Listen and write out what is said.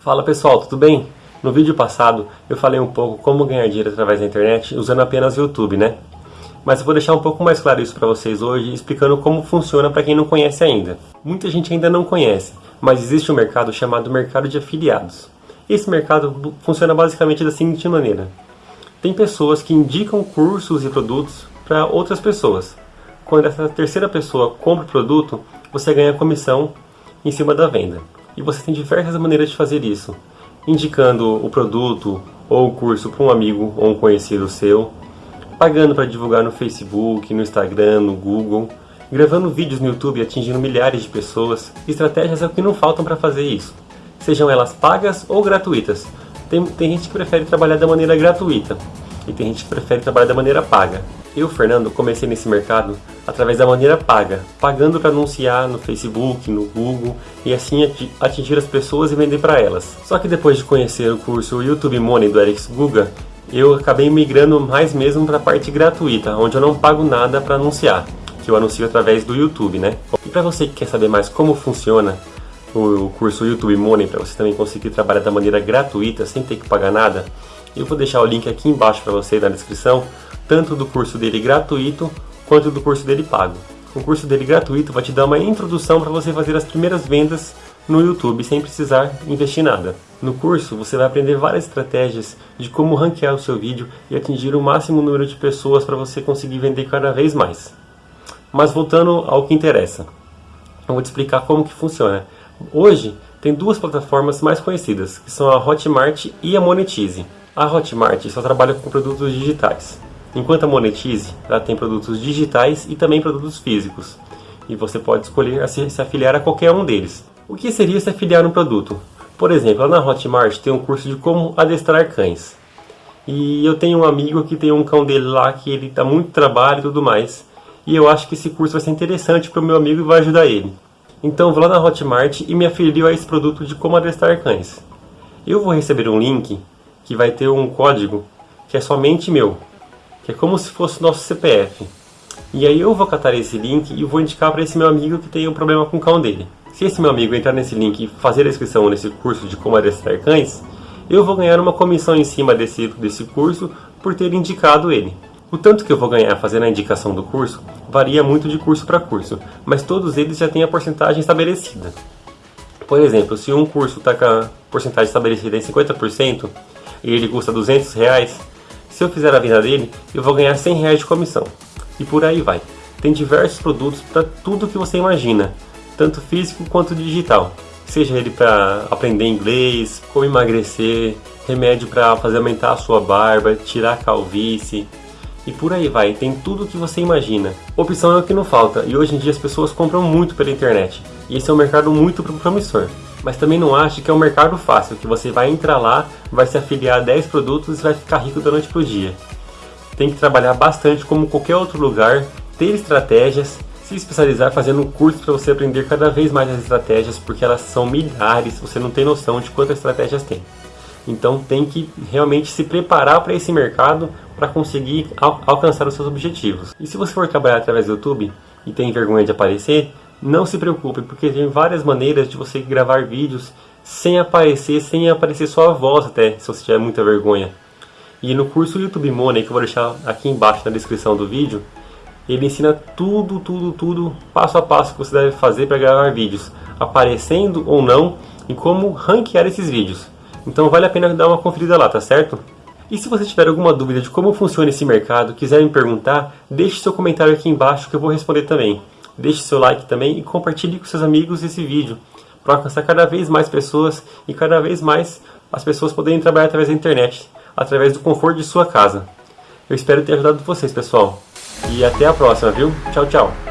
Fala pessoal, tudo bem? No vídeo passado eu falei um pouco como ganhar dinheiro através da internet usando apenas o YouTube, né? Mas eu vou deixar um pouco mais claro isso para vocês hoje, explicando como funciona para quem não conhece ainda. Muita gente ainda não conhece, mas existe um mercado chamado mercado de afiliados. Esse mercado funciona basicamente da seguinte maneira. Tem pessoas que indicam cursos e produtos para outras pessoas. Quando essa terceira pessoa compra o produto, você ganha comissão em cima da venda. E você tem diversas maneiras de fazer isso, indicando o produto ou o curso para um amigo ou um conhecido seu, pagando para divulgar no Facebook, no Instagram, no Google, gravando vídeos no YouTube atingindo milhares de pessoas. Estratégias é o que não faltam para fazer isso, sejam elas pagas ou gratuitas. Tem, tem gente que prefere trabalhar da maneira gratuita e tem gente que prefere trabalhar da maneira paga. Eu, Fernando, comecei nesse mercado através da maneira paga, pagando para anunciar no Facebook, no Google e assim atingir as pessoas e vender para elas. Só que depois de conhecer o curso YouTube Money do Alex Guga, eu acabei migrando mais mesmo para a parte gratuita, onde eu não pago nada para anunciar, que eu anuncio através do YouTube, né? E para você que quer saber mais como funciona o curso YouTube Money, para você também conseguir trabalhar da maneira gratuita, sem ter que pagar nada, eu vou deixar o link aqui embaixo para você na descrição, tanto do curso dele gratuito quanto do curso dele pago. O curso dele gratuito vai te dar uma introdução para você fazer as primeiras vendas no YouTube sem precisar investir nada. No curso você vai aprender várias estratégias de como ranquear o seu vídeo e atingir o máximo número de pessoas para você conseguir vender cada vez mais. Mas voltando ao que interessa, eu vou te explicar como que funciona. Hoje tem duas plataformas mais conhecidas, que são a Hotmart e a Monetize. A Hotmart só trabalha com produtos digitais, enquanto a Monetize ela tem produtos digitais e também produtos físicos. E você pode escolher se, afiliar a qualquer um deles. O que seria se afiliar um produto? Por exemplo, na Hotmart tem um curso de como adestrar cães. E eu tenho um amigo que tem um cão dele lá que ele dá muito trabalho e tudo mais. E eu acho que esse curso vai ser interessante para o meu amigo e vai ajudar ele. Então vou lá na Hotmart e me afilio a esse produto de como adestrar cães. Eu vou receber um link que vai ter um código que é somente meu, que é como se fosse nosso CPF. E aí eu vou catar esse link e vou indicar para esse meu amigo que tem um problema com o cão dele. Se esse meu amigo entrar nesse link e fazer a inscrição nesse curso de como adestrar cães, eu vou ganhar uma comissão em cima desse, desse curso por ter indicado ele. O tanto que eu vou ganhar fazendo a indicação do curso varia muito de curso para curso, mas todos eles já têm a porcentagem estabelecida. Por exemplo, se um curso está com a porcentagem estabelecida em 50%, e ele custa 200 reais, se eu fizer a venda dele, eu vou ganhar 100 reais de comissão. E por aí vai. Tem diversos produtos para tudo que você imagina, tanto físico quanto digital. Seja ele para aprender inglês, como emagrecer, remédio para fazer aumentar a sua barba, tirar a calvície, e por aí vai, tem tudo o que você imagina. Opção é o que não falta, e hoje em dia as pessoas compram muito pela internet, e esse é um mercado muito promissor. Mas também não ache que é um mercado fácil, que você vai entrar lá, vai se afiliar a 10 produtos e vai ficar rico da noite para o dia. Tem que trabalhar bastante como qualquer outro lugar, ter estratégias, se especializar fazendo um curso para você aprender cada vez mais as estratégias, porque elas são milhares, você não tem noção de quantas estratégias tem. Então tem que realmente se preparar para esse mercado para conseguir al alcançar os seus objetivos. E se você for trabalhar através do YouTube e tem vergonha de aparecer, não se preocupe, porque tem várias maneiras de você gravar vídeos sem aparecer, sem aparecer só a voz até, se você tiver muita vergonha. E no curso YouTube Money, que eu vou deixar aqui embaixo na descrição do vídeo, ele ensina tudo, tudo, tudo, passo a passo que você deve fazer para gravar vídeos, aparecendo ou não, e como ranquear esses vídeos. Então vale a pena dar uma conferida lá, tá certo? E se você tiver alguma dúvida de como funciona esse mercado, quiser me perguntar, deixe seu comentário aqui embaixo que eu vou responder também deixe seu like também e compartilhe com seus amigos esse vídeo para alcançar cada vez mais pessoas e cada vez mais as pessoas poderem trabalhar através da internet, através do conforto de sua casa. Eu espero ter ajudado vocês, pessoal. E até a próxima, viu? Tchau, tchau.